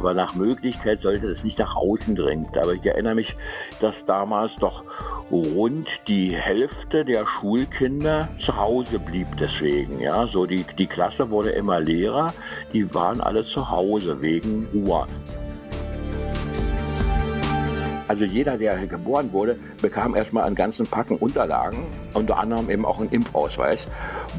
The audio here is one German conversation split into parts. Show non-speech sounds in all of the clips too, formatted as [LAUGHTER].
aber nach Möglichkeit sollte es nicht nach außen dringen. Aber ich erinnere mich, dass damals doch rund die Hälfte der Schulkinder zu Hause blieb deswegen. Ja, so die, die Klasse wurde immer leerer, die waren alle zu Hause wegen Ruhe. Also jeder, der geboren wurde, bekam erstmal einen ganzen Packen Unterlagen, unter anderem eben auch einen Impfausweis,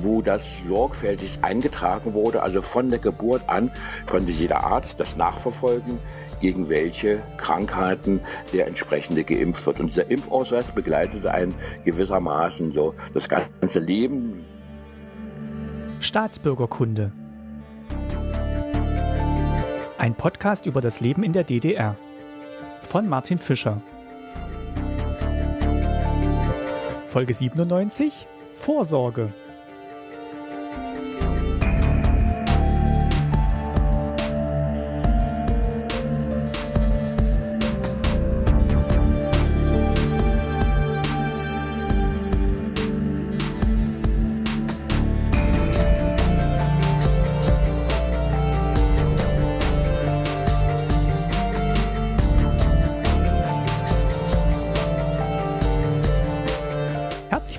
wo das sorgfältig eingetragen wurde. Also von der Geburt an konnte jeder Arzt das nachverfolgen, gegen welche Krankheiten der entsprechende geimpft wird. Und dieser Impfausweis begleitete einen gewissermaßen so das ganze Leben. Staatsbürgerkunde. Ein Podcast über das Leben in der DDR von Martin Fischer. Folge 97 Vorsorge.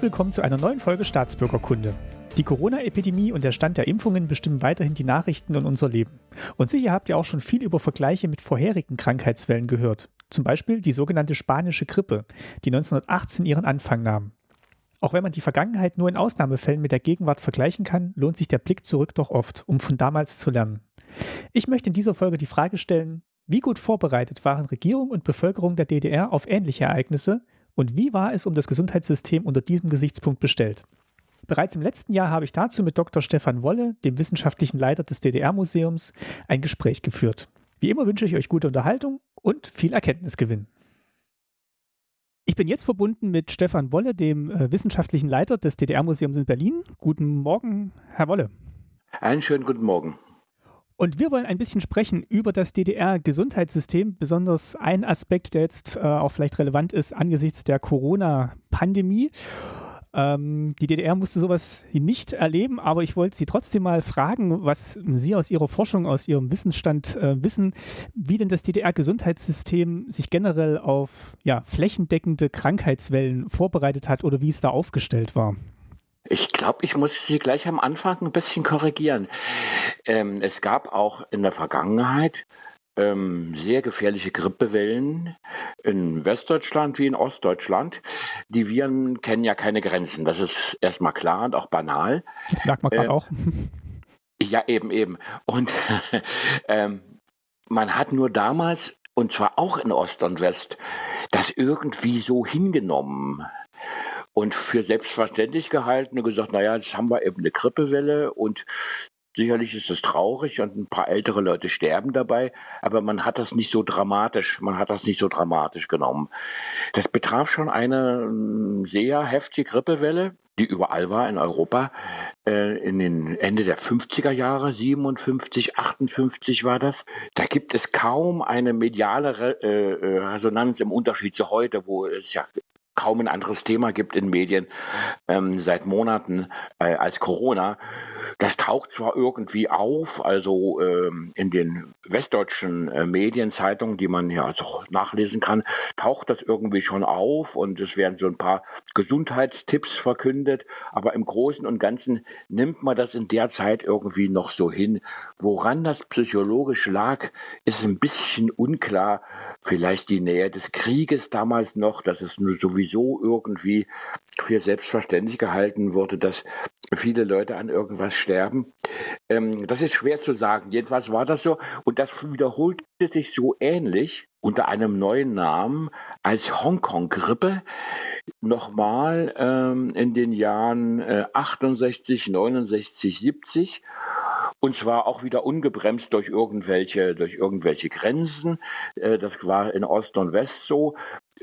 Willkommen zu einer neuen Folge Staatsbürgerkunde. Die Corona-Epidemie und der Stand der Impfungen bestimmen weiterhin die Nachrichten und unser Leben. Und sicher habt ihr auch schon viel über Vergleiche mit vorherigen Krankheitswellen gehört. Zum Beispiel die sogenannte spanische Grippe, die 1918 ihren Anfang nahm. Auch wenn man die Vergangenheit nur in Ausnahmefällen mit der Gegenwart vergleichen kann, lohnt sich der Blick zurück doch oft, um von damals zu lernen. Ich möchte in dieser Folge die Frage stellen, wie gut vorbereitet waren Regierung und Bevölkerung der DDR auf ähnliche Ereignisse und wie war es um das Gesundheitssystem unter diesem Gesichtspunkt bestellt? Bereits im letzten Jahr habe ich dazu mit Dr. Stefan Wolle, dem wissenschaftlichen Leiter des DDR-Museums, ein Gespräch geführt. Wie immer wünsche ich euch gute Unterhaltung und viel Erkenntnisgewinn. Ich bin jetzt verbunden mit Stefan Wolle, dem äh, wissenschaftlichen Leiter des DDR-Museums in Berlin. Guten Morgen, Herr Wolle. Einen schönen guten Morgen. Und wir wollen ein bisschen sprechen über das DDR-Gesundheitssystem, besonders ein Aspekt, der jetzt äh, auch vielleicht relevant ist angesichts der Corona-Pandemie. Ähm, die DDR musste sowas nicht erleben, aber ich wollte Sie trotzdem mal fragen, was Sie aus Ihrer Forschung, aus Ihrem Wissensstand äh, wissen, wie denn das DDR-Gesundheitssystem sich generell auf ja, flächendeckende Krankheitswellen vorbereitet hat oder wie es da aufgestellt war. Ich glaube, ich muss Sie gleich am Anfang ein bisschen korrigieren. Ähm, es gab auch in der Vergangenheit ähm, sehr gefährliche Grippewellen in Westdeutschland wie in Ostdeutschland. Die Viren kennen ja keine Grenzen. Das ist erstmal klar und auch banal. Das merkt man gerade äh, auch. Ja, eben, eben. Und [LAUGHS] ähm, man hat nur damals, und zwar auch in Ost und West, das irgendwie so hingenommen und für selbstverständlich gehalten und gesagt, naja, jetzt haben wir eben eine Grippewelle und Sicherlich ist es traurig und ein paar ältere Leute sterben dabei, aber man hat das nicht so dramatisch, man hat das nicht so dramatisch genommen. Das betraf schon eine ähm, sehr heftige Grippewelle, die überall war in Europa, äh, in den Ende der 50er Jahre, 57, 58 war das. Da gibt es kaum eine mediale äh, äh, Resonanz im Unterschied zu heute, wo es ja kaum ein anderes Thema gibt in Medien ähm, seit Monaten äh, als Corona. Das taucht zwar irgendwie auf, also ähm, in den westdeutschen äh, Medienzeitungen, die man ja also nachlesen kann, taucht das irgendwie schon auf und es werden so ein paar Gesundheitstipps verkündet, aber im Großen und Ganzen nimmt man das in der Zeit irgendwie noch so hin. Woran das psychologisch lag, ist ein bisschen unklar. Vielleicht die Nähe des Krieges damals noch, dass es sowieso irgendwie für selbstverständlich gehalten wurde, dass viele Leute an irgendwas sterben. Ähm, das ist schwer zu sagen. Jedenfalls war das so. Und das wiederholte sich so ähnlich unter einem neuen Namen als Hongkong-Grippe nochmal ähm, in den Jahren äh, 68, 69, 70 und zwar auch wieder ungebremst durch irgendwelche durch irgendwelche Grenzen. Äh, das war in Ost und West so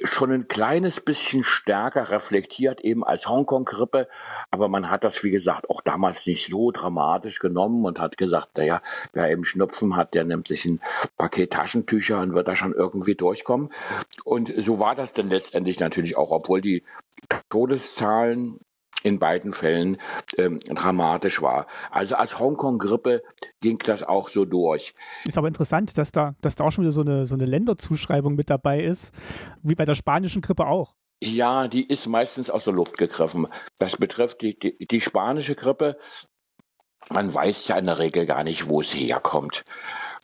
schon ein kleines bisschen stärker reflektiert eben als Hongkong-Grippe, aber man hat das, wie gesagt, auch damals nicht so dramatisch genommen und hat gesagt, naja, wer eben Schnupfen hat, der nimmt sich ein Paket Taschentücher und wird da schon irgendwie durchkommen. Und so war das dann letztendlich natürlich auch, obwohl die Todeszahlen in beiden Fällen ähm, dramatisch war. Also als Hongkong-Grippe ging das auch so durch. Ist aber interessant, dass da, dass da auch schon wieder so eine, so eine Länderzuschreibung mit dabei ist, wie bei der spanischen Grippe auch. Ja, die ist meistens aus der Luft gegriffen. Das betrifft die, die, die spanische Grippe. Man weiß ja in der Regel gar nicht, wo es herkommt.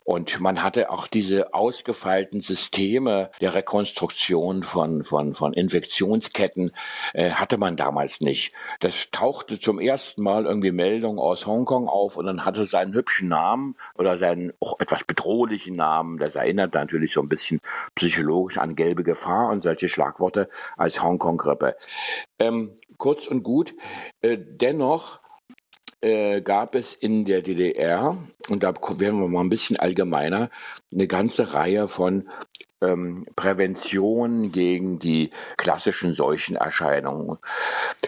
Und man hatte auch diese ausgefeilten Systeme der Rekonstruktion von, von, von Infektionsketten, äh, hatte man damals nicht. Das tauchte zum ersten Mal irgendwie Meldungen aus Hongkong auf und dann hatte seinen hübschen Namen oder seinen auch etwas bedrohlichen Namen. Das erinnert natürlich so ein bisschen psychologisch an gelbe Gefahr und solche Schlagworte als Hongkong-Grippe. Ähm, kurz und gut, äh, dennoch äh, gab es in der DDR, und da werden wir mal ein bisschen allgemeiner, eine ganze Reihe von ähm, Prävention gegen die klassischen Seuchenerscheinungen.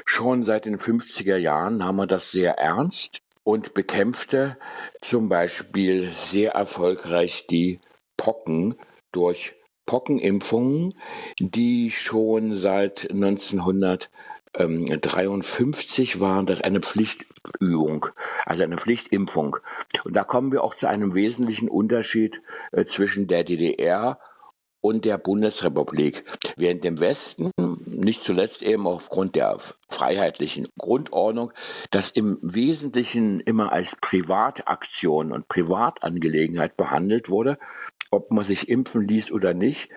Schon seit den 50er Jahren haben wir das sehr ernst und bekämpfte zum Beispiel sehr erfolgreich die Pocken durch Pockenimpfungen, die schon seit 1900 53 war das eine Pflichtübung, also eine Pflichtimpfung. Und da kommen wir auch zu einem wesentlichen Unterschied äh, zwischen der DDR und der Bundesrepublik. Während im Westen, nicht zuletzt eben aufgrund der freiheitlichen Grundordnung, das im Wesentlichen immer als Privataktion und Privatangelegenheit behandelt wurde, ob man sich impfen ließ oder nicht,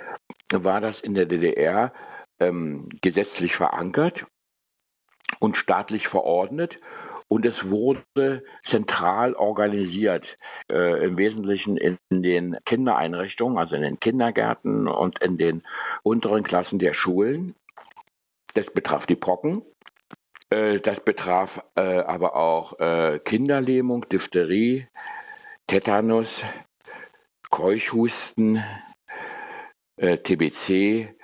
war das in der DDR ähm, gesetzlich verankert und staatlich verordnet und es wurde zentral organisiert, äh, im Wesentlichen in den Kindereinrichtungen, also in den Kindergärten und in den unteren Klassen der Schulen. Das betraf die Pocken. Äh, das betraf äh, aber auch äh, Kinderlähmung, Diphtherie, Tetanus, Keuchhusten, äh, TBC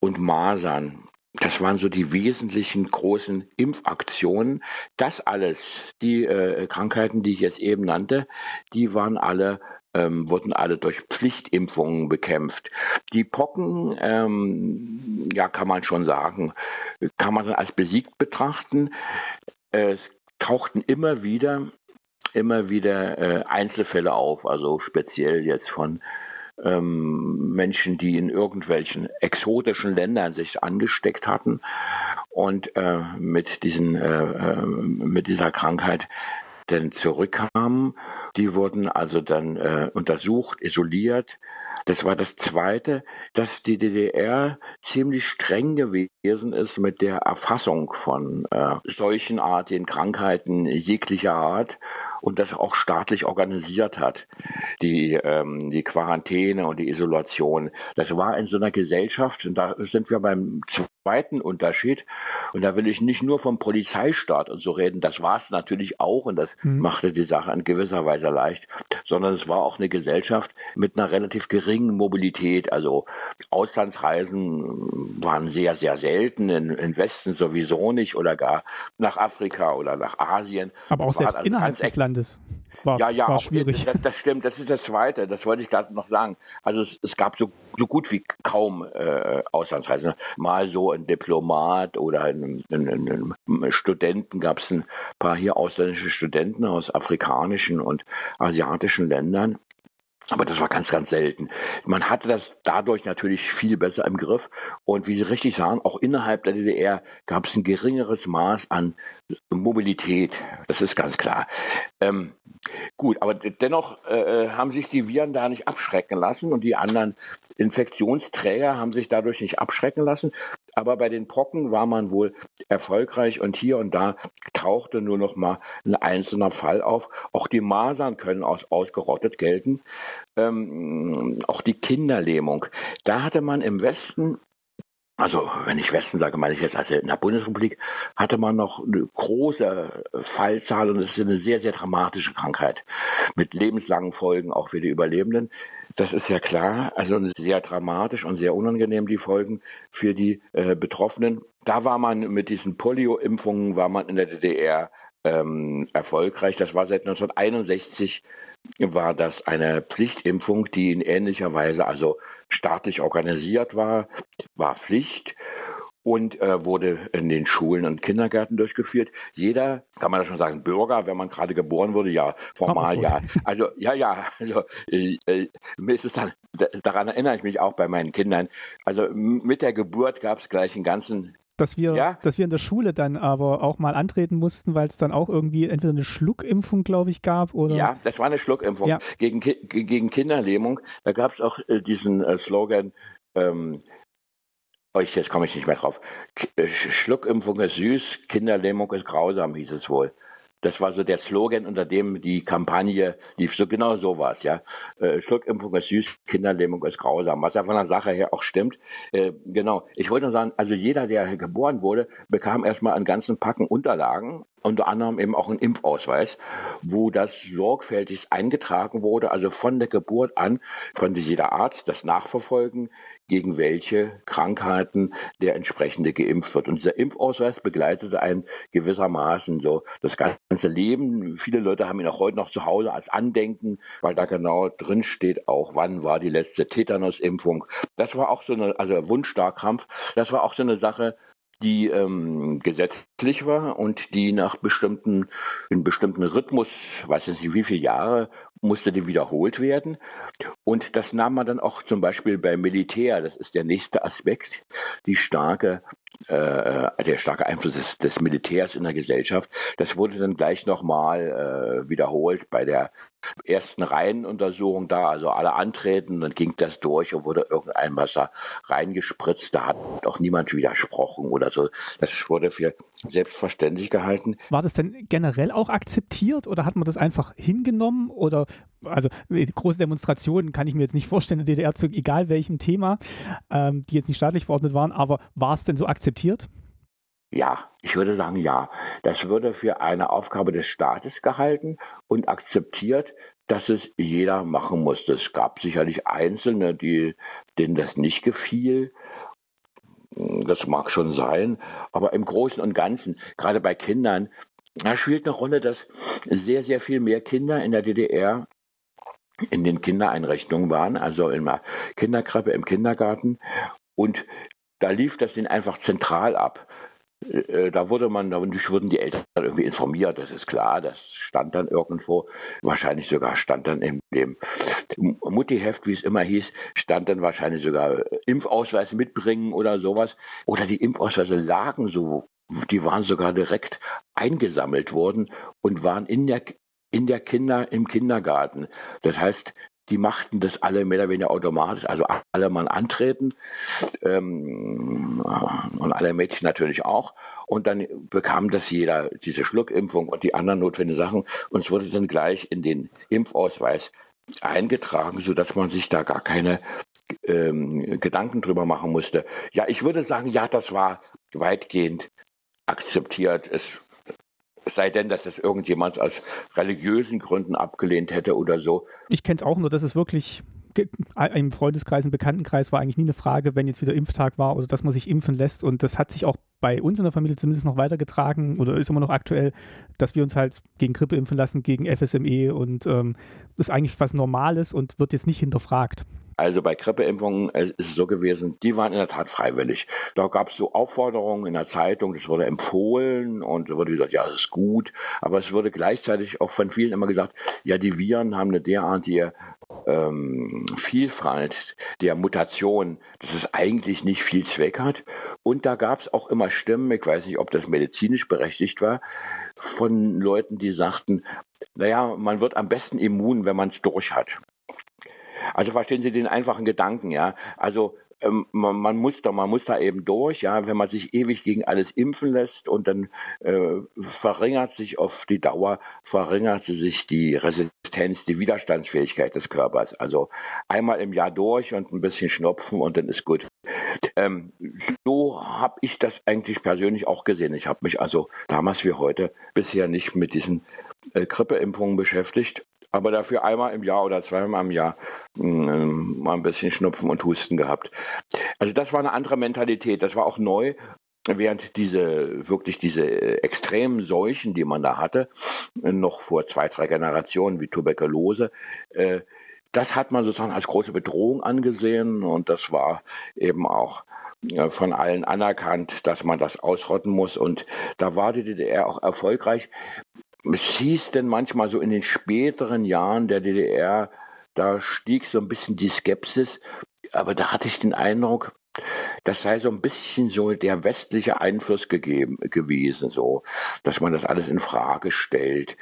und Masern. Das waren so die wesentlichen großen Impfaktionen. Das alles, die äh, Krankheiten, die ich jetzt eben nannte, die waren alle ähm, wurden alle durch Pflichtimpfungen bekämpft. Die Pocken, ähm, ja, kann man schon sagen, kann man als besiegt betrachten. Es tauchten immer wieder, immer wieder äh, Einzelfälle auf, also speziell jetzt von ähm, Menschen, die in irgendwelchen exotischen Ländern sich angesteckt hatten. Und äh, mit, diesen, äh, äh mit dieser Krankheit denn zurückkamen. Die wurden also dann äh, untersucht, isoliert. Das war das Zweite, dass die DDR ziemlich streng gewesen ist mit der Erfassung von äh, solchenartigen Krankheiten jeglicher Art und das auch staatlich organisiert hat, die, ähm, die Quarantäne und die Isolation. Das war in so einer Gesellschaft, und da sind wir beim zweiten Unterschied, und da will ich nicht nur vom Polizeistaat und so reden, das war es natürlich auch, und das mhm. machte die Sache in gewisser Weise leicht, sondern es war auch eine Gesellschaft mit einer relativ geringen Mobilität. Also Auslandsreisen waren sehr, sehr selten, in, in Westen sowieso nicht oder gar nach Afrika oder nach Asien. Aber auch selbst also innerhalb des Landes. War, ja, ja, war schwierig. Das, das, stimmt, das ist das Zweite, das wollte ich gerade noch sagen. Also es, es, gab so, so gut wie kaum äh, Auslandsreisen. Mal so ein Diplomat oder ein, ein, ein, ein Studenten, gab es ein paar hier ausländische Studenten aus afrikanischen und asiatischen Ländern. Aber das war ganz, ganz selten. Man hatte das dadurch natürlich viel besser im Griff. Und wie Sie richtig sagen, auch innerhalb der DDR gab es ein geringeres Maß an Mobilität. Das ist ganz klar. Ähm, gut, aber dennoch äh, äh, haben sich die Viren da nicht abschrecken lassen und die anderen Infektionsträger haben sich dadurch nicht abschrecken lassen. Aber bei den Brocken war man wohl erfolgreich und hier und da tauchte nur noch mal ein einzelner Fall auf. Auch die Masern können als ausgerottet gelten. Ähm, auch die Kinderlähmung. Da hatte man im Westen also wenn ich Westen sage, meine ich jetzt, also in der Bundesrepublik hatte man noch eine große Fallzahl und es ist eine sehr, sehr dramatische Krankheit mit lebenslangen Folgen auch für die Überlebenden. Das ist ja klar, also sehr dramatisch und sehr unangenehm die Folgen für die äh, Betroffenen. Da war man mit diesen Polio-Impfungen, war man in der DDR ähm, erfolgreich. Das war seit 1961 war das eine Pflichtimpfung, die in ähnlicher Weise also staatlich organisiert war, war Pflicht. und äh, wurde in den Schulen und Kindergärten durchgeführt. Jeder, kann man das schon sagen, Bürger, wenn man gerade geboren wurde, ja, formal ja. Also ja, ja, also äh, äh, mir ist es dann, daran erinnere ich mich auch bei meinen Kindern. Also mit der Geburt gab es gleich einen ganzen dass wir, ja? dass wir in der Schule dann aber auch mal antreten mussten, weil es dann auch irgendwie entweder eine Schluckimpfung, glaube ich, gab oder. Ja, das war eine Schluckimpfung ja. gegen, gegen Kinderlähmung. Da gab es auch äh, diesen äh, Slogan, ähm, Oh, ich, jetzt komme ich nicht mehr drauf. Äh, Schluckimpfung ist süß, Kinderlähmung ist grausam, hieß es wohl. Das war so der Slogan, unter dem die Kampagne lief. So genau so war es, ja. Äh, Schluckimpfung ist süß, Kinderlähmung ist grausam. Was ja von der Sache her auch stimmt. Äh, genau. Ich wollte nur sagen, also jeder, der geboren wurde, bekam erstmal einen ganzen Packen Unterlagen, unter anderem eben auch einen Impfausweis, wo das sorgfältig eingetragen wurde, also von der Geburt an konnte jeder Arzt das nachverfolgen, gegen welche Krankheiten der entsprechende geimpft wird. Und dieser Impfausweis begleitete einen gewissermaßen so das ganze Leben. Viele Leute haben ihn auch heute noch zu Hause als Andenken, weil da genau drin steht auch, wann war die letzte Tetanusimpfung. Das war auch so eine, also Wundstarkrampf, das war auch so eine Sache, die ähm, gesetzlich war und die nach bestimmten, in bestimmten Rhythmus, weiß ich nicht wie viele Jahre, musste die wiederholt werden. Und das nahm man dann auch zum Beispiel beim Militär, das ist der nächste Aspekt, die starke äh, der starke Einfluss des, des, Militärs in der Gesellschaft. Das wurde dann gleich nochmal äh, wiederholt bei der ersten Reihenuntersuchung da, also alle antreten, dann ging das durch und wurde irgendein Wasser reingespritzt. Da hat auch niemand widersprochen oder so. Das wurde für selbstverständlich gehalten. War das denn generell auch akzeptiert oder hat man das einfach hingenommen oder also große Demonstrationen kann ich mir jetzt nicht vorstellen in der DDR zu egal welchem Thema, ähm, die jetzt nicht staatlich verordnet waren, aber war es denn so akzeptiert? Ja, ich würde sagen ja. Das würde für eine Aufgabe des Staates gehalten und akzeptiert, dass es jeder machen musste. Es gab sicherlich Einzelne, die, denen das nicht gefiel. Das mag schon sein, aber im Großen und Ganzen, gerade bei Kindern, da spielt eine Rolle, dass sehr, sehr viel mehr Kinder in der DDR in den Kindereinrichtungen waren, also in der Kinderkrippe, im Kindergarten. Und da lief das dann einfach zentral ab. Äh, da wurde man, da wurden die Eltern irgendwie informiert, das ist klar, das stand dann irgendwo, wahrscheinlich sogar stand dann in dem Muttiheft, wie es immer hieß, stand dann wahrscheinlich sogar Impfausweis mitbringen oder sowas. Oder die Impfausweise lagen so, die waren sogar direkt eingesammelt worden und waren in der in der Kinder, im Kindergarten. Das heißt, die machten das alle mehr oder weniger automatisch, also alle Mann antreten ähm, und alle Mädchen natürlich auch. Und dann bekam das jeder, diese Schluckimpfung und die anderen notwendigen Sachen. Und es wurde dann gleich in den Impfausweis eingetragen, sodass man sich da gar keine ähm, Gedanken drüber machen musste. Ja, ich würde sagen, ja, das war weitgehend akzeptiert. Es es sei denn, dass das irgendjemand aus religiösen Gründen abgelehnt hätte oder so. Ich kenne es auch nur, dass es wirklich im Freundeskreis, im Bekanntenkreis war eigentlich nie eine Frage, wenn jetzt wieder Impftag war oder dass man sich impfen lässt. Und das hat sich auch bei uns in der Familie zumindest noch weitergetragen oder ist immer noch aktuell, dass wir uns halt gegen Grippe impfen lassen, gegen FSME und ähm, ist eigentlich was Normales und wird jetzt nicht hinterfragt. Also bei Grippeimpfungen äh, ist es so gewesen, die waren in der Tat freiwillig. Da gab es so Aufforderungen in der Zeitung, das wurde empfohlen und wurde gesagt, ja, das ist gut. Aber es wurde gleichzeitig auch von vielen immer gesagt, ja, die Viren haben eine derartige ähm, Vielfalt der Mutation, dass es eigentlich nicht viel Zweck hat. Und da gab es auch immer Stimmen, ich weiß nicht, ob das medizinisch berechtigt war, von Leuten, die sagten, naja, man wird am besten immun, wenn man es durch hat. Also verstehen Sie den einfachen Gedanken, ja. Also ähm, man, man, muss da, man muss da eben durch, ja, wenn man sich ewig gegen alles impfen lässt und dann äh, verringert sich auf die Dauer, verringert sich die Resistenz, die Widerstandsfähigkeit des Körpers. Also einmal im Jahr durch und ein bisschen schnupfen und dann ist gut. Ähm, so habe ich das eigentlich persönlich auch gesehen. Ich habe mich also damals wie heute bisher nicht mit diesen äh, Grippeimpfungen beschäftigt aber dafür einmal im Jahr oder zweimal im Jahr äh, mal ein bisschen Schnupfen und Husten gehabt. Also das war eine andere Mentalität, das war auch neu, während diese wirklich diese extremen Seuchen, die man da hatte, noch vor zwei, drei Generationen wie Tuberkulose, äh, das hat man sozusagen als große Bedrohung angesehen und das war eben auch von allen anerkannt, dass man das ausrotten muss. Und da war die DDR auch erfolgreich. Es hieß denn manchmal so in den späteren Jahren der DDR, da stieg so ein bisschen die Skepsis, aber da hatte ich den Eindruck, das sei so ein bisschen so der westliche Einfluss gegeben gewesen, so, dass man das alles in Frage stellt.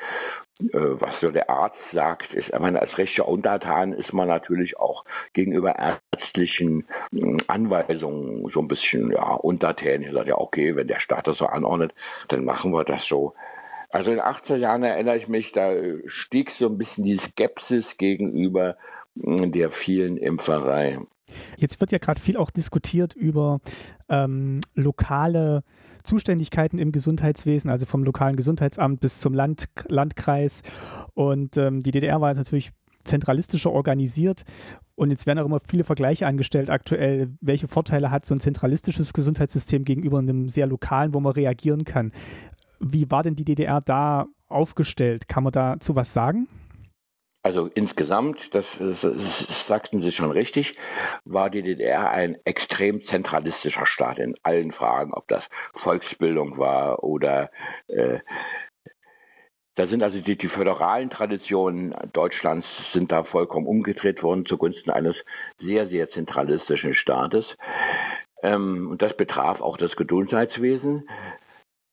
Äh, was so der Arzt sagt, ist, ich meine, als rechter Untertan ist man natürlich auch gegenüber ärztlichen hm, Anweisungen so ein bisschen ja, untertänig. Sagt ja, okay, wenn der Staat das so anordnet, dann machen wir das so. Also in den 80er Jahren erinnere ich mich, da stieg so ein bisschen die Skepsis gegenüber hm, der vielen Impferei. Jetzt wird ja gerade viel auch diskutiert über ähm, lokale Zuständigkeiten im Gesundheitswesen, also vom lokalen Gesundheitsamt bis zum Land, Landkreis. Und ähm, die DDR war jetzt natürlich zentralistischer organisiert. Und jetzt werden auch immer viele Vergleiche angestellt aktuell. Welche Vorteile hat so ein zentralistisches Gesundheitssystem gegenüber einem sehr lokalen, wo man reagieren kann? Wie war denn die DDR da aufgestellt? Kann man dazu was sagen? Also insgesamt, das, das, das, sagten Sie schon richtig, war die DDR ein extrem zentralistischer Staat in allen Fragen, ob das Volksbildung war oder äh, da sind also die, die föderalen Traditionen Deutschlands sind da vollkommen umgedreht worden zugunsten eines sehr, sehr zentralistischen Staates. Ähm, und das betraf auch das Gesundheitswesen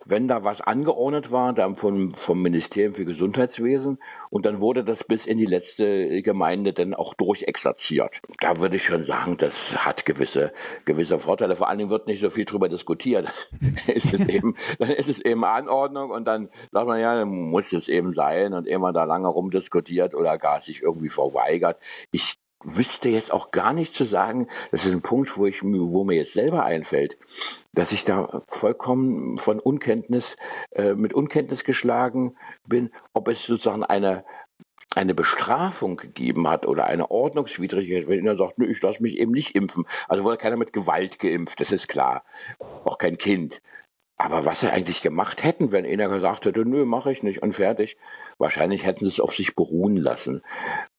wenn da was angeordnet war, dann vom, vom Ministerium für Gesundheitswesen und dann wurde das bis in die letzte Gemeinde dann auch durchexerziert. Da würde ich schon sagen, das hat gewisse, gewisse Vorteile. Vor allen Dingen wird nicht so viel drüber diskutiert. [LAUGHS] ist es eben, dann ist es eben Anordnung und dann sagt man, ja, dann muss es eben sein und immer da lange rumdiskutiert oder gar sich irgendwie verweigert. Ich wüsste jetzt auch gar nicht zu sagen, das ist ein Punkt, wo ich, wo mir jetzt selber einfällt, dass ich da vollkommen von Unkenntnis, äh, mit Unkenntnis geschlagen bin, ob es sozusagen eine, eine Bestrafung gegeben hat oder eine Ordnungswidrigkeit, wenn er sagt, nö, ich lasse mich eben nicht impfen. Also wurde keiner mit Gewalt geimpft, das ist klar. Auch kein Kind. Aber was sie eigentlich gemacht hätten, wenn einer gesagt hätte, nö, mache ich nicht und fertig, wahrscheinlich hätten sie es auf sich beruhen lassen,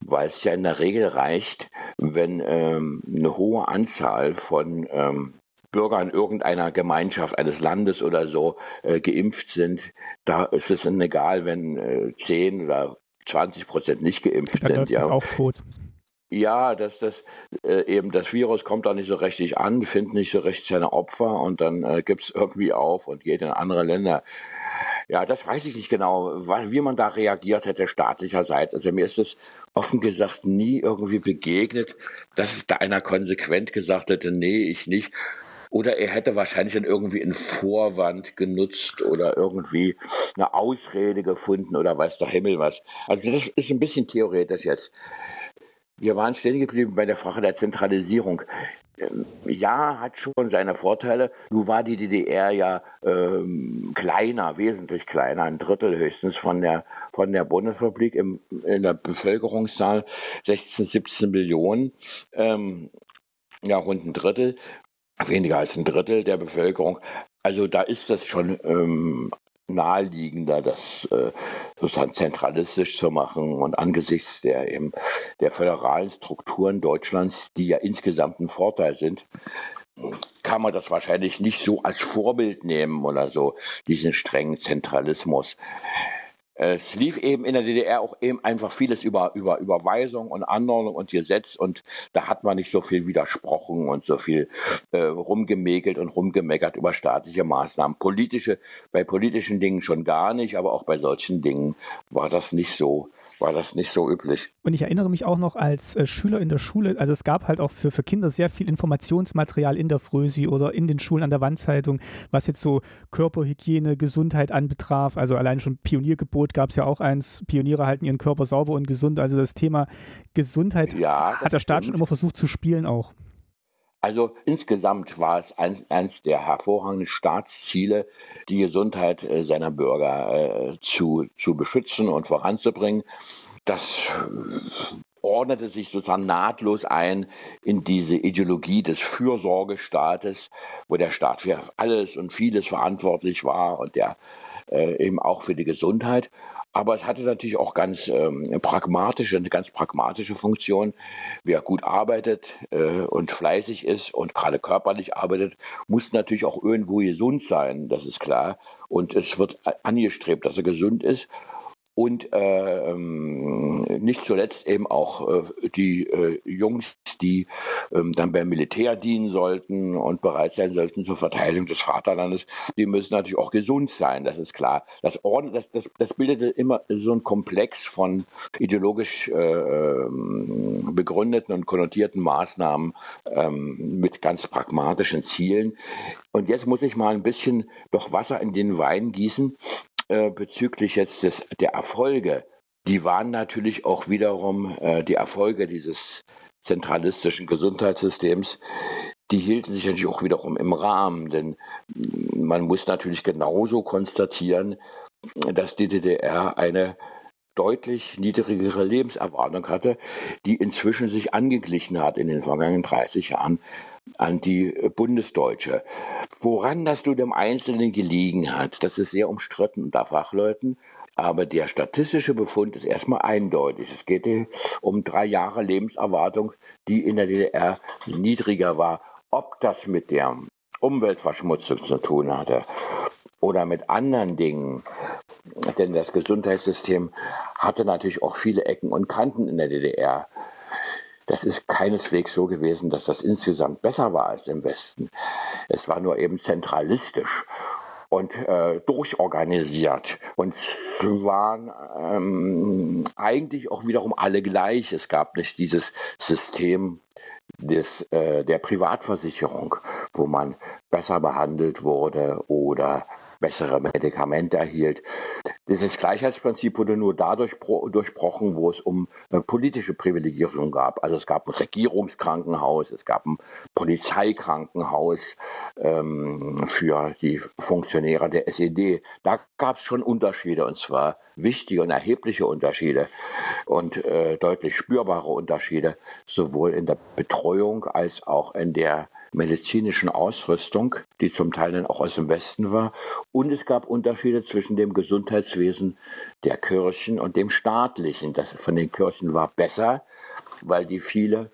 weil es ja in der Regel reicht, wenn ähm, eine hohe Anzahl von ähm, Bürgern irgendeiner Gemeinschaft eines Landes oder so äh, geimpft sind. Da ist es dann egal, wenn äh, 10 oder 20 Prozent nicht geimpft Dann sind. Ja. auch tot. Ja, dass das äh, eben das Virus kommt da nicht so richtig an, findet nicht so recht seine Opfer und dann äh, gibt es irgendwie auf und geht in andere Länder. Ja, das weiß ich nicht genau, wie man da reagiert hätte staatlicherseits. Also mir ist es offen gesagt nie irgendwie begegnet, dass es da einer konsequent gesagt hätte, nee, ich nicht. Oder er hätte wahrscheinlich dann irgendwie einen Vorwand genutzt oder irgendwie eine Ausrede gefunden oder weiß der Himmel was. Also das ist ein bisschen theoretisch jetzt. Wir waren stehen geblieben bei der Frage der Zentralisierung. Ähm, ja, hat schon seine Vorteile. Nun war die DDR ja ähm, kleiner, wesentlich kleiner, ein Drittel höchstens von der von der Bundesrepublik im, in der Bevölkerungszahl 16, 17 Millionen, ähm, ja rund ein Drittel, weniger als ein Drittel der Bevölkerung. Also da ist das schon ähm, naheliegender, das äh, sozusagen zentralistisch zu machen und angesichts der eben der föderalen Strukturen Deutschlands, die ja insgesamt ein Vorteil sind, kann man das wahrscheinlich nicht so als Vorbild nehmen oder so, diesen strengen Zentralismus. Es lief eben in der DDR auch eben einfach vieles über, über Überweisung und Anordnung und Gesetz und da hat man nicht so viel widersprochen und so viel äh, rumgemäkelt und rumgemeckert über staatliche Maßnahmen. Politische, bei politischen Dingen schon gar nicht, aber auch bei solchen Dingen war das nicht so war das nicht so üblich. Und ich erinnere mich auch noch als äh, Schüler in der Schule, also es gab halt auch für, für Kinder sehr viel Informationsmaterial in der Frösi oder in den Schulen an der Wandzeitung, was jetzt so Körperhygiene, Gesundheit anbetraf. Also allein schon Pioniergebot gab es ja auch eins, Pioniere halten ihren Körper sauber und gesund. Also das Thema Gesundheit ja, hat der Staat stimmt. schon immer versucht zu spielen auch. Also insgesamt war es eins, eins der hervorragenden Staatsziele, die Gesundheit äh, seiner Bürger äh, zu, zu beschützen und voranzubringen. Das äh, ordnete sich sozusagen nahtlos ein in diese Ideologie des Fürsorgestaates, wo der Staat für alles und vieles verantwortlich war und der äh, eben auch für die Gesundheit. Aber es hatte natürlich auch ganz ähm, pragmatische, eine ganz pragmatische Funktion. Wer gut arbeitet äh, und fleißig ist und gerade körperlich arbeitet, muss natürlich auch irgendwo gesund sein, das ist klar. Und es wird angestrebt, dass er gesund ist und äh, ähm, nicht zuletzt eben auch äh, die äh, Jungs, die ähm, dann beim Militär dienen sollten und bereit sein sollten zur Verteidigung des Vaterlandes, die müssen natürlich auch gesund sein, das ist klar. Das, Orden, das, das, das bildete immer so ein Komplex von ideologisch äh, ähm, begründeten und konnotierten Maßnahmen ähm, mit ganz pragmatischen Zielen. Und jetzt muss ich mal ein bisschen doch Wasser in den Wein gießen äh, bezüglich jetzt des, der Erfolge, die waren natürlich auch wiederum äh, die Erfolge dieses zentralistischen Gesundheitssystems, die hielten sich natürlich auch wiederum im Rahmen, denn man muss natürlich genauso konstatieren, dass die DDR eine deutlich niedrigere Lebenserwartung hatte, die inzwischen sich angeglichen hat in den vergangenen 30 Jahren an die Bundesdeutsche. Woran das nun im Einzelnen gelegen hat, das ist sehr umstritten unter Fachleuten. Aber der statistische Befund ist erstmal eindeutig. Es geht um drei Jahre Lebenserwartung, die in der DDR niedriger war. Ob das mit der Umweltverschmutzung zu tun hatte oder mit anderen Dingen, denn das Gesundheitssystem hatte natürlich auch viele Ecken und Kanten in der DDR. Das ist keineswegs so gewesen, dass das insgesamt besser war als im Westen. Es war nur eben zentralistisch und äh, durchorganisiert. Und waren ähm, eigentlich auch wiederum alle gleich. Es gab nicht dieses System des, äh, der Privatversicherung, wo man besser behandelt wurde oder bessere Medikamente erhielt. Dieses Gleichheitsprinzip wurde nur dadurch durchbrochen, wo es um äh, politische Privilegierung gab. Also es gab ein Regierungskrankenhaus, es gab ein Polizeikrankenhaus ähm, für die Funktionäre der SED. Da gab es schon Unterschiede und zwar wichtige und erhebliche Unterschiede und äh, deutlich spürbare Unterschiede, sowohl in der Betreuung als auch in der medizinischen Ausrüstung, die zum Teil dann auch aus dem Westen war. Und es gab Unterschiede zwischen dem Gesundheitswesen der Kirchen und dem staatlichen. Das von den Kirchen war besser, weil die viele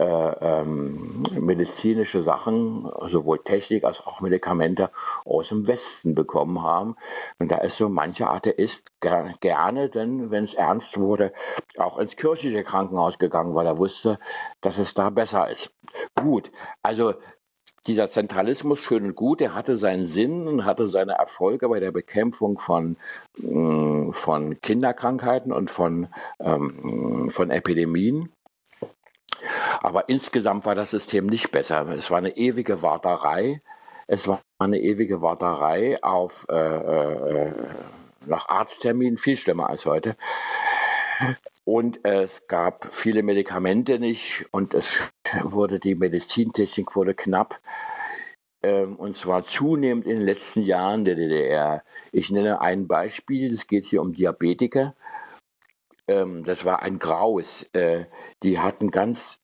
äh, ähm, medizinische Sachen, sowohl Technik als auch Medikamente aus dem Westen bekommen haben. Und da ist so mancher Atheist ger gerne, denn wenn es ernst wurde, auch ins kirchliche Krankenhaus gegangen, weil er wusste, dass es da besser ist. Gut, also dieser Zentralismus schön und gut, der hatte seinen Sinn und hatte seine Erfolge bei der Bekämpfung von, mm, von Kinderkrankheiten und von, ähm, von Epidemien. Aber insgesamt war das System nicht besser. Es war eine ewige Warterei. Es war eine ewige Warterei auf äh, äh, nach Arztterminen, viel schlimmer als heute. Und es gab viele Medikamente nicht und es wurde die Medizintechnik wurde knapp. Ähm, und zwar zunehmend in den letzten Jahren der DDR. Ich nenne ein Beispiel, es geht hier um Diabetiker. Ähm, das war ein Graus. Äh, die hatten ganz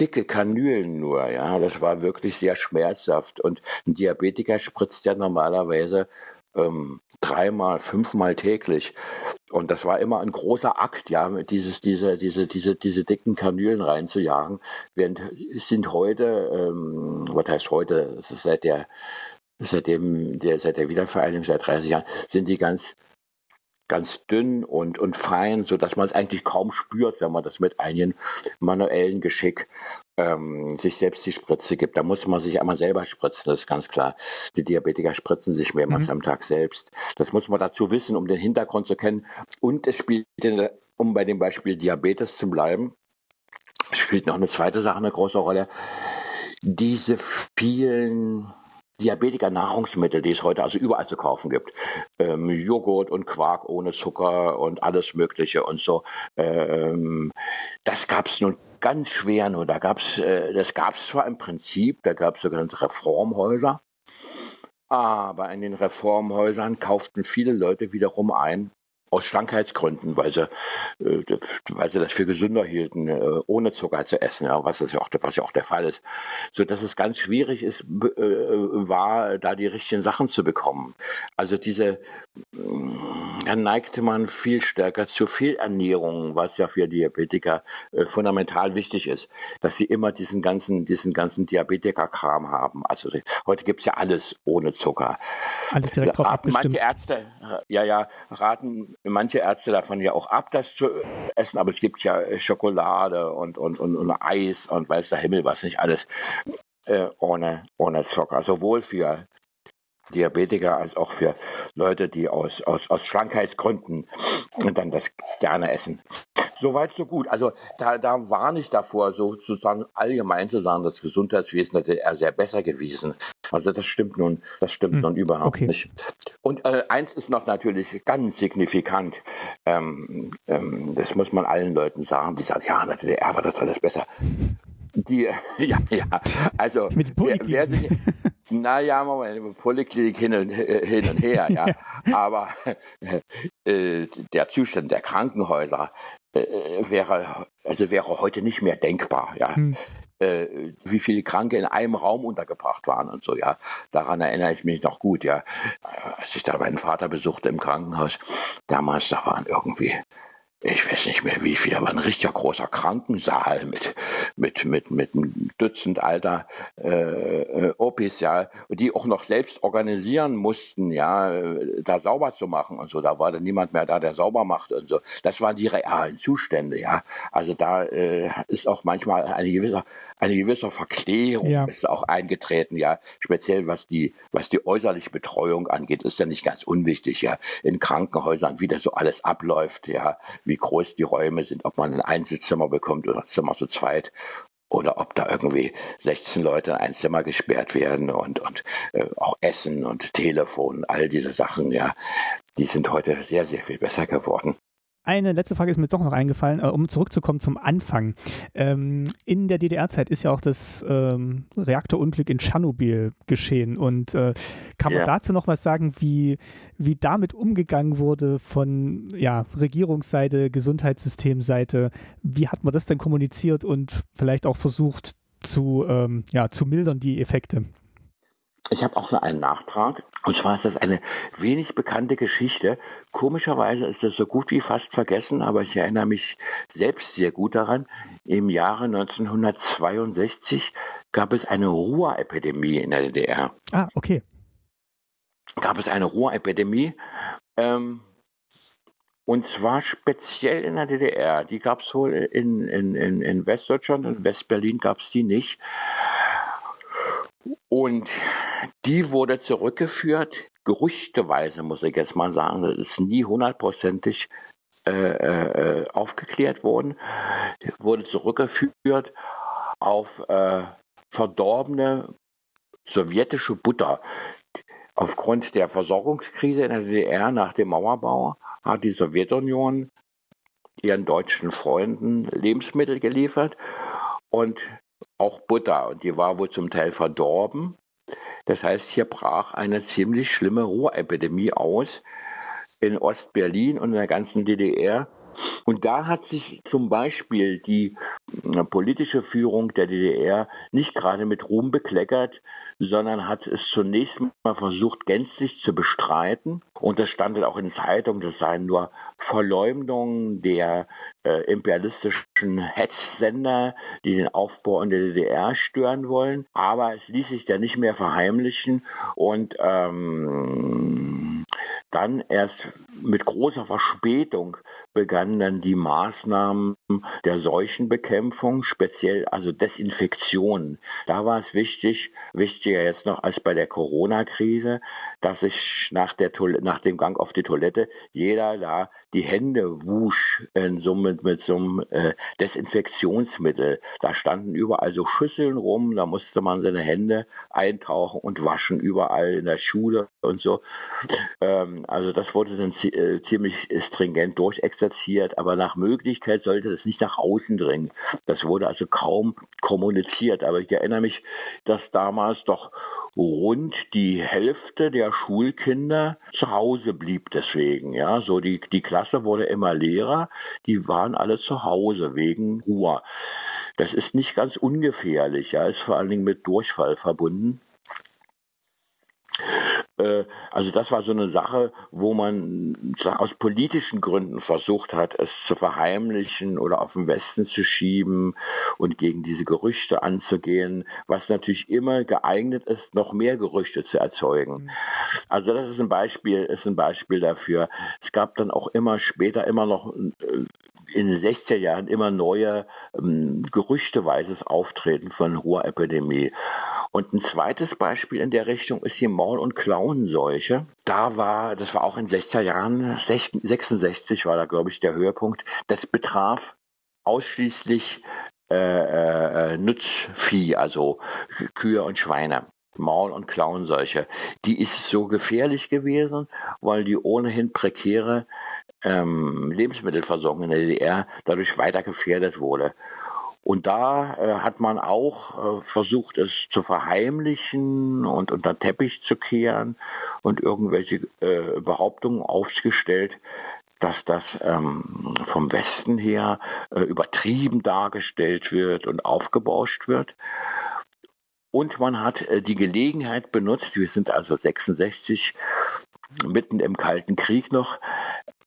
dicke Kanülen nur, ja. Das war wirklich sehr schmerzhaft. Und ein Diabetiker spritzt ja normalerweise ähm, dreimal, fünfmal täglich. Und das war immer ein großer Akt, ja, dieses, diese, diese, diese, diese dicken Kanülen reinzujagen. Während es sind heute, ähm, was heißt heute, seit der, seitdem, der, seit der Wiedervereinigung, seit 30 Jahren, sind die ganz ganz dünn und, und fein, so dass man es eigentlich kaum spürt, wenn man das mit einem manuellen Geschick ähm, sich selbst die Spritze gibt. Da muss man sich einmal selber spritzen, das ist ganz klar. Die Diabetiker spritzen sich mehrmals mhm. am Tag selbst. Das muss man dazu wissen, um den Hintergrund zu kennen. Und es spielt, um bei dem Beispiel Diabetes zu bleiben, spielt noch eine zweite Sache eine große Rolle. Diese vielen Diabetiker-Nahrungsmittel, die es heute also überall zu kaufen gibt. Ähm, Joghurt und Quark ohne Zucker und alles Mögliche und so. Ähm, das gab es nun ganz schwer nur. Da gab's, äh, das gab es zwar im Prinzip, da gab es sogenannte Reformhäuser, aber in den Reformhäusern kauften viele Leute wiederum ein aus Schlankheitsgründen, weil sie, äh, weil sie das für gesünder hielten, äh, ohne Zucker zu essen, ja, was, das ja auch, was ja auch der Fall ist. So dass es ganz schwierig ist, äh, war, da die richtigen Sachen zu bekommen. Also diese, dann neigte man viel stärker zur Fehlernährung, was ja für Diabetiker fundamental wichtig ist, dass sie immer diesen ganzen, diesen ganzen Diabetiker-Kram haben. Also heute gibt's ja alles ohne Zucker. Alles direkt drauf abgestimmt. Manche Ärzte, ja, ja, raten manche Ärzte davon ja auch ab, das zu essen, aber es gibt ja Schokolade und, und, und, und Eis und weiß der Himmel was nicht alles äh, ohne, ohne Zucker. Sowohl für Diabetiker als auch für Leute, die aus, aus, aus Schlankheitsgründen dann das gerne essen. Soweit, so gut. Also da, da warne ich davor, sozusagen allgemein zu sagen, das Gesundheitswesen hätte er sehr besser gewesen. Also das stimmt nun, das stimmt hm. nun überhaupt okay. nicht. Und äh, eins ist noch natürlich ganz signifikant. Ähm, ähm, das muss man allen Leuten sagen, die sagen, ja, in der DDR war das alles besser. Die, [LAUGHS] ja, ja, also wer, wer sich, naja, Moment, Poliklinik hin und, hin und her, [LAUGHS] ja. Aber äh, der Zustand der Krankenhäuser äh, wäre, also wäre heute nicht mehr denkbar, ja. Hm. Äh, wie viele Kranke in einem Raum untergebracht waren und so, ja. Daran erinnere ich mich noch gut, ja. Als ich da meinen Vater besuchte im Krankenhaus, damals, da waren irgendwie ich weiß nicht mehr wie viel, aber ein richtiger großer Krankensaal mit, mit, mit, mit einem Dutzend alter äh, äh, Opis, ja, die auch noch selbst organisieren mussten, ja, da sauber zu machen und so. Da war dann niemand mehr da, der sauber macht und so. Das waren die realen Zustände, ja. Also da äh, ist auch manchmal eine gewisse, eine gewisse Verklärung ja. ist auch eingetreten, ja. Speziell was die, was die äußerliche Betreuung angeht, ist ja nicht ganz unwichtig, ja. In Krankenhäusern, wie das so alles abläuft, ja wie groß die Räume sind, ob man ein Einzelzimmer bekommt oder Zimmer zu zweit oder ob da irgendwie 16 Leute in ein Zimmer gesperrt werden und, und äh, auch Essen und Telefon, all diese Sachen, ja, die sind heute sehr, sehr viel besser geworden. Eine letzte Frage ist mir doch noch eingefallen, äh, um zurückzukommen zum Anfang. Ähm, in der DDR-Zeit ist ja auch das ähm, Reaktorunglück in Tschernobyl geschehen. Und äh, kann man ja. dazu noch was sagen, wie, wie damit umgegangen wurde von ja, Regierungsseite, Gesundheitssystemseite? Wie hat man das denn kommuniziert und vielleicht auch versucht zu, ähm, ja, zu mildern, die Effekte? Ich habe auch noch einen Nachtrag. Und zwar ist das eine wenig bekannte Geschichte. Komischerweise ist das so gut wie fast vergessen, aber ich erinnere mich selbst sehr gut daran. Im Jahre 1962 gab es eine Ruhrepidemie in der DDR. Ah, okay. Gab es eine Ruhrepidemie. Ähm, und zwar speziell in der DDR. Die gab es wohl in, in, in, in Westdeutschland und Westberlin gab es die nicht. Und die wurde zurückgeführt, gerüchteweise muss ich jetzt mal sagen, das ist nie hundertprozentig äh, äh, aufgeklärt worden, wurde zurückgeführt auf äh, verdorbene sowjetische Butter. Aufgrund der Versorgungskrise in der DDR nach dem Mauerbau hat die Sowjetunion ihren deutschen Freunden Lebensmittel geliefert. Und auch Butter und die war wohl zum Teil verdorben. Das heißt, hier brach eine ziemlich schlimme Rohrepidemie aus in Ostberlin und in der ganzen DDR. Und da hat sich zum Beispiel die äh, politische Führung der DDR nicht gerade mit Ruhm bekleckert, sondern hat es zunächst mal versucht, gänzlich zu bestreiten. Und das stand auch in Zeitungen, das seien nur Verleumdungen der äh, imperialistischen Hetzsender, die den Aufbau in der DDR stören wollen. Aber es ließ sich ja nicht mehr verheimlichen und ähm, dann erst mit großer Verspätung begannen dann die Maßnahmen der Seuchenbekämpfung, speziell also Desinfektion. Da war es wichtig, wichtiger jetzt noch als bei der Corona-Krise, dass sich nach, nach dem Gang auf die Toilette jeder da die Hände wusch in so mit, mit so einem äh, Desinfektionsmittel. Da standen überall so Schüsseln rum, da musste man seine Hände eintauchen und waschen, überall in der Schule und so. Ähm, also das wurde dann äh, ziemlich stringent durchexerziert, aber nach Möglichkeit sollte das nicht nach außen dringen. Das wurde also kaum kommuniziert. Aber ich erinnere mich, dass damals doch rund die Hälfte der Schulkinder zu Hause blieb deswegen. Ja, so die, die Klasse wurde immer leerer, die waren alle zu Hause wegen Ruhe. Das ist nicht ganz ungefährlich, ja, ist vor allen Dingen mit Durchfall verbunden. Äh, also das war so eine Sache, wo man aus politischen Gründen versucht hat, es zu verheimlichen oder auf den Westen zu schieben und gegen diese Gerüchte anzugehen, was natürlich immer geeignet ist, noch mehr Gerüchte zu erzeugen. Mhm. Also das ist ein Beispiel, ist ein Beispiel dafür. Es gab dann auch immer später immer noch äh, in den 60er Jahren immer neue ähm, gerüchteweises Auftreten von hoher Epidemie. Und ein zweites Beispiel in der Richtung ist die Maul- und Klauenseuche. Da war, das war auch in 60er Jahren, 66 war da, glaube ich, der Höhepunkt. Das betraf ausschließlich äh, äh, Nutzvieh, also Kühe und Schweine. Maul- und Klauenseuche. Die ist so gefährlich gewesen, weil die ohnehin prekäre ähm, Lebensmittelversorgung in der DDR dadurch weiter gefährdet wurde. Und da äh, hat man auch äh, versucht, es zu verheimlichen und unter Teppich zu kehren und irgendwelche äh, Behauptungen aufgestellt, dass das ähm, vom Westen her äh, übertrieben dargestellt wird und aufgebauscht wird. Und man hat äh, die Gelegenheit benutzt, wir sind also 66, mitten im Kalten Krieg noch,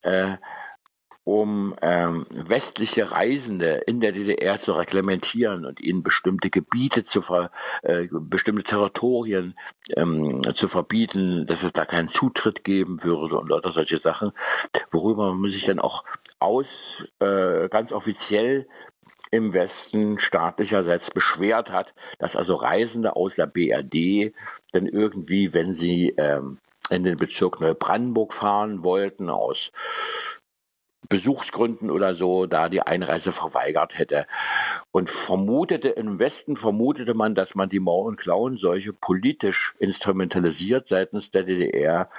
äh, um ähm, westliche Reisende in der DDR zu reglementieren und ihnen bestimmte Gebiete zu ver, äh, bestimmte Territorien ähm, zu verbieten, dass es da keinen Zutritt geben würde und lauter solche Sachen, worüber man sich dann auch aus äh, ganz offiziell im Westen staatlicherseits beschwert hat, dass also Reisende aus der BRD dann irgendwie, wenn sie ähm, in den Bezirk Neubrandenburg fahren wollten, aus Besuchsgründen oder so da die Einreise verweigert hätte. Und vermutete, im Westen vermutete man, dass man die Mauer- und Klauenseuche politisch instrumentalisiert seitens der DDR,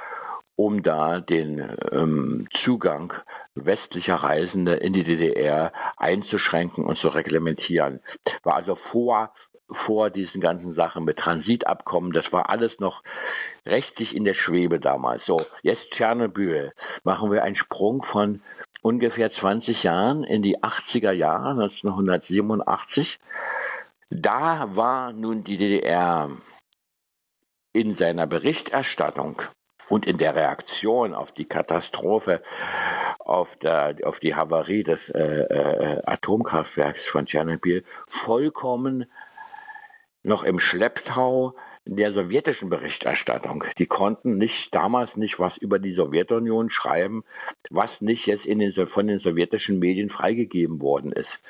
um da den ähm, Zugang westlicher Reisende in die DDR einzuschränken und zu reglementieren. War also vor vor diesen ganzen Sachen mit Transitabkommen. Das war alles noch rechtlich in der Schwebe damals. So, jetzt Tschernobyl. Machen wir einen Sprung von ungefähr 20 Jahren in die 80er Jahre, 1987. Da war nun die DDR in seiner Berichterstattung und in der Reaktion auf die Katastrophe, auf, der, auf die Havarie des äh, äh, Atomkraftwerks von Tschernobyl vollkommen noch im Schlepptau der sowjetischen Berichterstattung. Die konnten nicht damals nicht was über die Sowjetunion schreiben, was nicht jetzt in den, von den sowjetischen Medien freigegeben worden ist.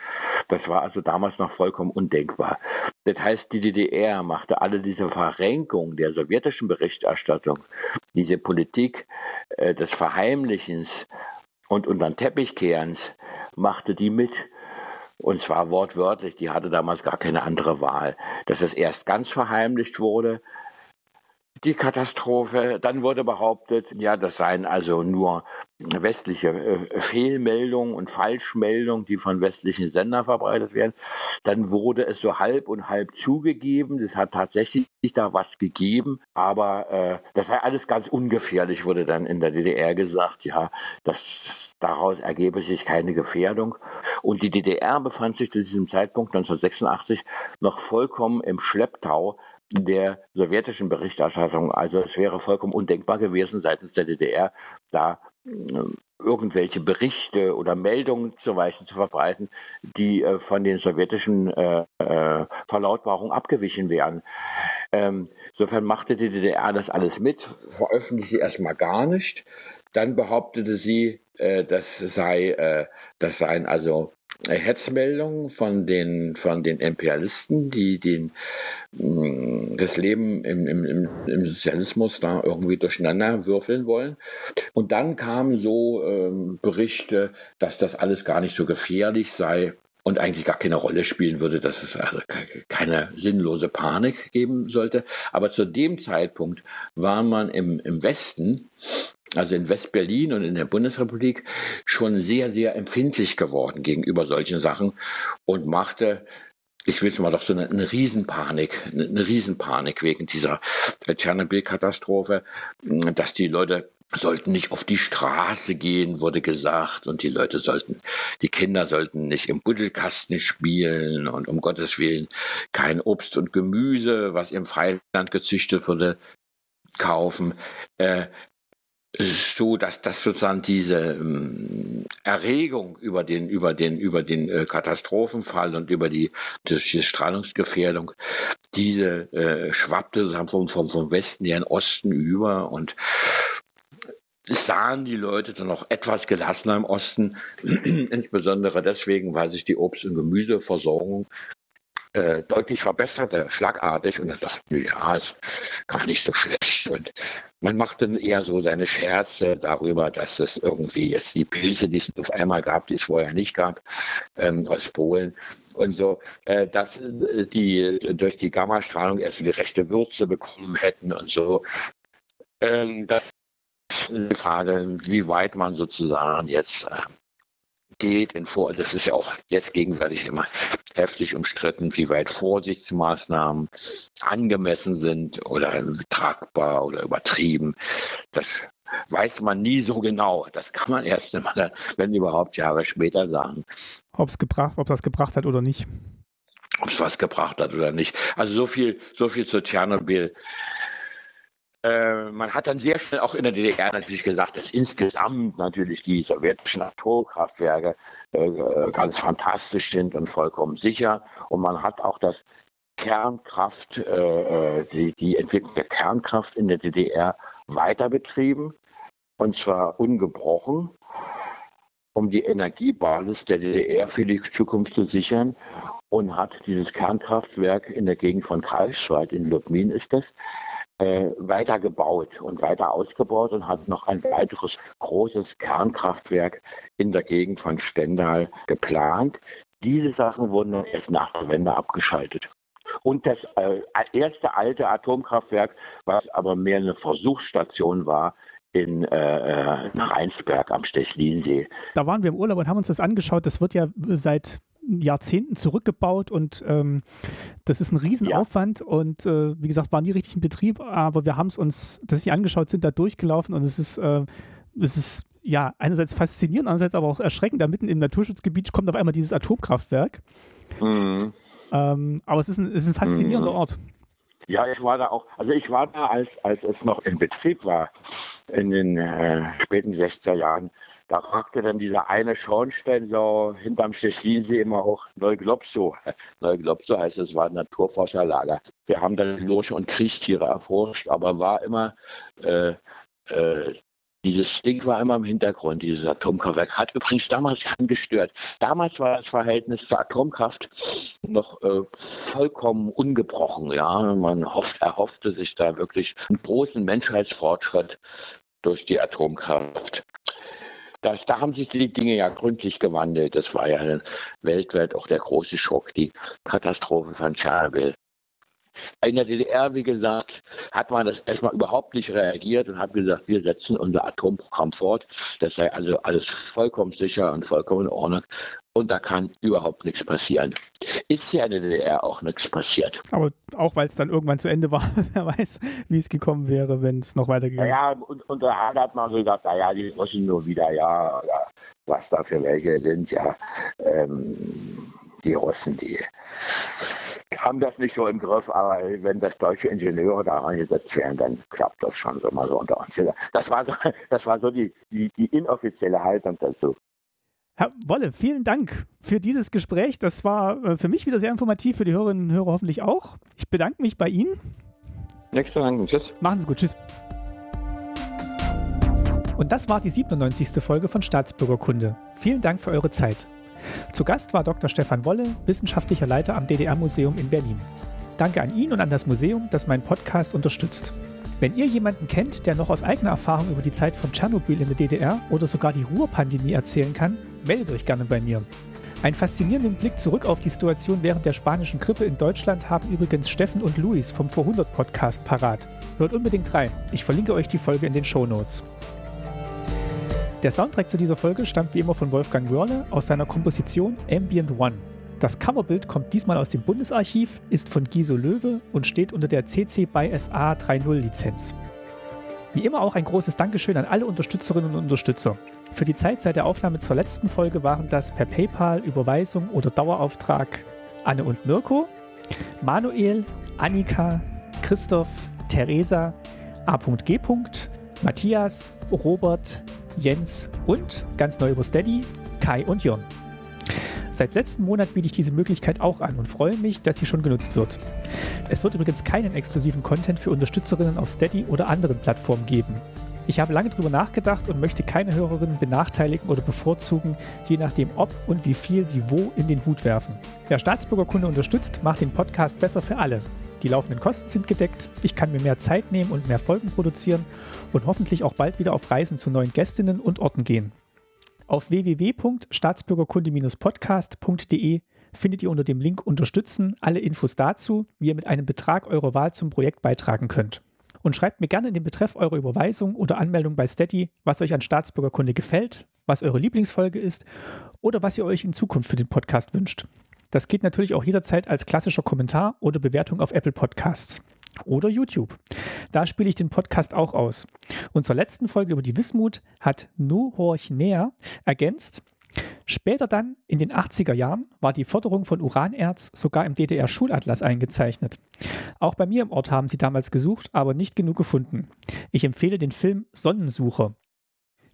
Das war also damals noch vollkommen undenkbar. Das heißt, die DDR machte alle diese Verrenkung der sowjetischen Berichterstattung, diese Politik äh, des Verheimlichens und unter den Teppichkehrens, machte die mit. Und zwar wortwörtlich, die hatte damals gar keine andere Wahl. Dass es erst ganz verheimlicht wurde, die Katastrophe. Dann wurde behauptet, ja, das seien also nur westliche äh, Fehlmeldungen und Falschmeldungen, die von westlichen Sendern verbreitet werden. Dann wurde es so halb und halb zugegeben. Das hat tatsächlich da was gegeben, aber äh, das sei alles ganz ungefährlich, wurde dann in der DDR gesagt. Ja, das, daraus ergebe sich keine Gefährdung. Und die DDR befand sich zu diesem Zeitpunkt 1986 noch vollkommen im Schlepptau der sowjetischen Berichterstattung. Also es wäre vollkommen undenkbar gewesen seitens der DDR, da äh, irgendwelche Berichte oder Meldungen zu Weichen zu verbreiten, die äh, von den sowjetischen äh, äh, Verlautbarungen abgewichen wären. Ähm, insofern machte die DDR das alles mit, veröffentlichte erstmal gar nicht. Dann behauptete sie, äh, das sei, äh, das seien also Hetzmeldungen von den, von den Imperialisten, die den, mm, das Leben im, im, im Sozialismus da irgendwie durcheinander würfeln wollen. Und dann kamen so ähm, Berichte, dass das alles gar nicht so gefährlich sei und eigentlich gar keine Rolle spielen würde, dass es also keine sinnlose Panik geben sollte. Aber zu dem Zeitpunkt war man im, im Westen also in West-Berlin und in der Bundesrepublik, schon sehr, sehr empfindlich geworden gegenüber solchen Sachen und machte ich will mal doch so eine, eine Riesenpanik, eine Riesenpanik wegen dieser Tschernobyl-Katastrophe, dass die Leute sollten nicht auf die Straße gehen, wurde gesagt, und die Leute sollten, die Kinder sollten nicht im Buddelkasten spielen und um Gottes Willen kein Obst und Gemüse, was im Freiland gezüchtet wurde, kaufen. Äh, so, dass das sozusagen diese ähm, Erregung über den über den über den äh, Katastrophenfall und über die das, die Strahlungsgefährdung, diese äh, schwappte vom, vom vom Westen in den Osten über und sahen die Leute dann noch etwas gelassener im Osten, [CLEARS THROAT] insbesondere deswegen, weil sich die Obst- und Gemüseversorgung äh, deutlich verbesserte, schlagartig. Und er sagte, ja, ist gar nicht so schlecht. Und man macht dann eher so seine Scherze darüber, dass es irgendwie jetzt die Pilze, die es auf einmal gab, die es vorher nicht gab, ähm, aus Polen und so, äh, dass äh, die durch die Gammastrahlung erst die rechte Würze bekommen hätten und so. Ähm, das die Frage, wie weit man sozusagen jetzt äh, geht in Vor das ist ja auch jetzt gegenwärtig immer heftig umstritten, wie weit Vorsichtsmaßnahmen angemessen sind oder tragbar oder übertrieben. Das weiß man nie so genau. Das kann man erst einmal, wenn überhaupt Jahre später sagen. Ob es gebracht, ob das gebracht hat oder nicht. Ob es was gebracht hat oder nicht. Also so viel, so viel zu Tschernobyl. Äh, man hat dann sehr schnell auch in der DDR natürlich gesagt, dass insgesamt natürlich die sowjetischen Atomkraftwerke äh, ganz fantastisch sind und vollkommen sicher. Und man hat auch das Kernkraft, äh, äh die, die Entwicklung der Kernkraft in der DDR weiter betrieben. Und zwar ungebrochen, um die Energiebasis der DDR für die Zukunft zu sichern. Und hat dieses Kernkraftwerk in der Gegend von Greifswald, in Lubmin ist das, äh, weiter gebaut und weiter ausgebaut und hat noch ein weiteres großes Kernkraftwerk in der Gegend von Stendal geplant. Diese Sachen wurden dann erst nach der Wende abgeschaltet. Und das äh, erste alte Atomkraftwerk, was aber mehr eine Versuchsstation war, in äh, äh Rheinsberg am Stechlinsee. Da waren wir im Urlaub und haben uns das angeschaut. Das wird ja seit Jahrzehnten zurückgebaut und ähm, das ist ein Riesenaufwand ja. und äh, wie gesagt, waren die richtig in Betrieb, aber wir haben es uns das sich angeschaut, sind da durchgelaufen und es ist, äh, es ist ja einerseits faszinierend, andererseits aber auch erschreckend. Da mitten im Naturschutzgebiet kommt auf einmal dieses Atomkraftwerk. Mhm. Ähm, aber es ist ein, es ist ein faszinierender mhm. Ort. Ja, ich war da auch, also ich war da, als, als es noch in Betrieb war, in den äh, späten 60er Jahren. Da ragte dann dieser eine Schornstein so hinterm Stechlinsee immer hoch Neuglopso. [LAUGHS] Neuglopso heißt, es war ein Naturforscherlager. Wir haben dann Lurche und Kriechtiere erforscht, aber war immer äh, äh, dieses Ding war immer im Hintergrund, dieses Atomkraftwerk. Hat übrigens damals angestört. Damals war das Verhältnis zur Atomkraft noch äh, vollkommen ungebrochen. Ja, man hofft, erhoffte sich da wirklich einen großen Menschheitsfortschritt durch die Atomkraft. Das, da haben sich die Dinge ja gründlich gewandelt. Das war ja weltweit auch der große Schock, die Katastrophe von Tschernobyl. In der DDR, wie gesagt, hat man das erstmal überhaupt nicht reagiert und hat gesagt, wir setzen unser Atomprogramm fort. Das sei also alles vollkommen sicher und vollkommen in Ordnung. Und da kann überhaupt nichts passieren. Ist ja in der DDR auch nichts passiert. Aber auch weil es dann irgendwann zu Ende war, [LAUGHS] wer weiß, wie es gekommen wäre, wenn es noch weitergegangen wäre. Ja, und, und da hat man so gesagt, naja, die Russen nur wieder, ja, ja, was da für welche sind, ja. Ähm, die Russen, die haben das nicht so im Griff, aber wenn das deutsche Ingenieure da eingesetzt werden, dann klappt das schon so mal so unter uns. Das war so, [LAUGHS] das war so die, die, die inoffizielle Haltung dazu. Herr Wolle, vielen Dank für dieses Gespräch. Das war äh, für mich wieder sehr informativ, für die Hörerinnen und Hörer hoffentlich auch. Ich bedanke mich bei Ihnen. Nächster Dank. Tschüss. Machen Sie gut. Tschüss. Und das war die 97. Folge von Staatsbürgerkunde. Vielen Dank für eure Zeit. Zu Gast war Dr. Stefan Wolle, wissenschaftlicher Leiter am DDR-Museum in Berlin. Danke an ihn und an das Museum, das meinen Podcast unterstützt. Wenn ihr jemanden kennt, der noch aus eigener Erfahrung über die Zeit von Tschernobyl in der DDR oder sogar die Ruhrpandemie erzählen kann, meldet euch gerne bei mir. Einen faszinierenden Blick zurück auf die Situation während der spanischen Grippe in Deutschland haben übrigens Steffen und Luis vom Vor100 Podcast parat. Hört unbedingt rein. Ich verlinke euch die Folge in den Show Notes. Der Soundtrack zu dieser Folge stammt wie immer von Wolfgang Wörle aus seiner Komposition Ambient One. Das Coverbild kommt diesmal aus dem Bundesarchiv, ist von Giso Löwe und steht unter der CC by SA 3.0 Lizenz. Wie immer auch ein großes Dankeschön an alle Unterstützerinnen und Unterstützer. Für die Zeit seit der Aufnahme zur letzten Folge waren das per PayPal, Überweisung oder Dauerauftrag Anne und Mirko, Manuel, Annika, Christoph, Theresa, A.G. Matthias, Robert, Jens und ganz neu über Steady, Kai und Jon. Seit letzten Monat biete ich diese Möglichkeit auch an und freue mich, dass sie schon genutzt wird. Es wird übrigens keinen exklusiven Content für Unterstützerinnen auf Steady oder anderen Plattformen geben. Ich habe lange darüber nachgedacht und möchte keine Hörerinnen benachteiligen oder bevorzugen, je nachdem ob und wie viel sie wo in den Hut werfen. Wer Staatsbürgerkunde unterstützt, macht den Podcast besser für alle. Die laufenden Kosten sind gedeckt, ich kann mir mehr Zeit nehmen und mehr Folgen produzieren und hoffentlich auch bald wieder auf Reisen zu neuen Gästinnen und Orten gehen. Auf www.staatsbürgerkunde-podcast.de findet ihr unter dem Link Unterstützen alle Infos dazu, wie ihr mit einem Betrag eurer Wahl zum Projekt beitragen könnt. Und schreibt mir gerne in den Betreff eurer Überweisung oder Anmeldung bei Steady, was euch an Staatsbürgerkunde gefällt, was eure Lieblingsfolge ist oder was ihr euch in Zukunft für den Podcast wünscht. Das geht natürlich auch jederzeit als klassischer Kommentar oder Bewertung auf Apple Podcasts oder YouTube. Da spiele ich den Podcast auch aus. Und zur letzten Folge über die Wismut hat Nu Horch Näher ergänzt, Später dann, in den 80er Jahren, war die Förderung von Uranerz sogar im DDR-Schulatlas eingezeichnet. Auch bei mir im Ort haben sie damals gesucht, aber nicht genug gefunden. Ich empfehle den Film Sonnensucher.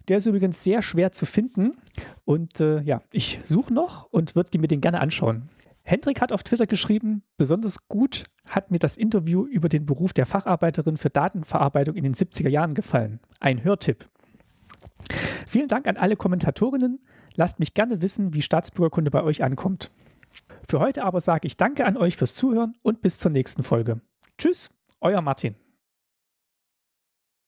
Der ist übrigens sehr schwer zu finden und äh, ja, ich suche noch und würde mir den gerne anschauen. Hendrik hat auf Twitter geschrieben, besonders gut hat mir das Interview über den Beruf der Facharbeiterin für Datenverarbeitung in den 70er Jahren gefallen. Ein Hörtipp. Vielen Dank an alle Kommentatorinnen. Lasst mich gerne wissen, wie Staatsbürgerkunde bei euch ankommt. Für heute aber sage ich Danke an euch fürs Zuhören und bis zur nächsten Folge. Tschüss, euer Martin.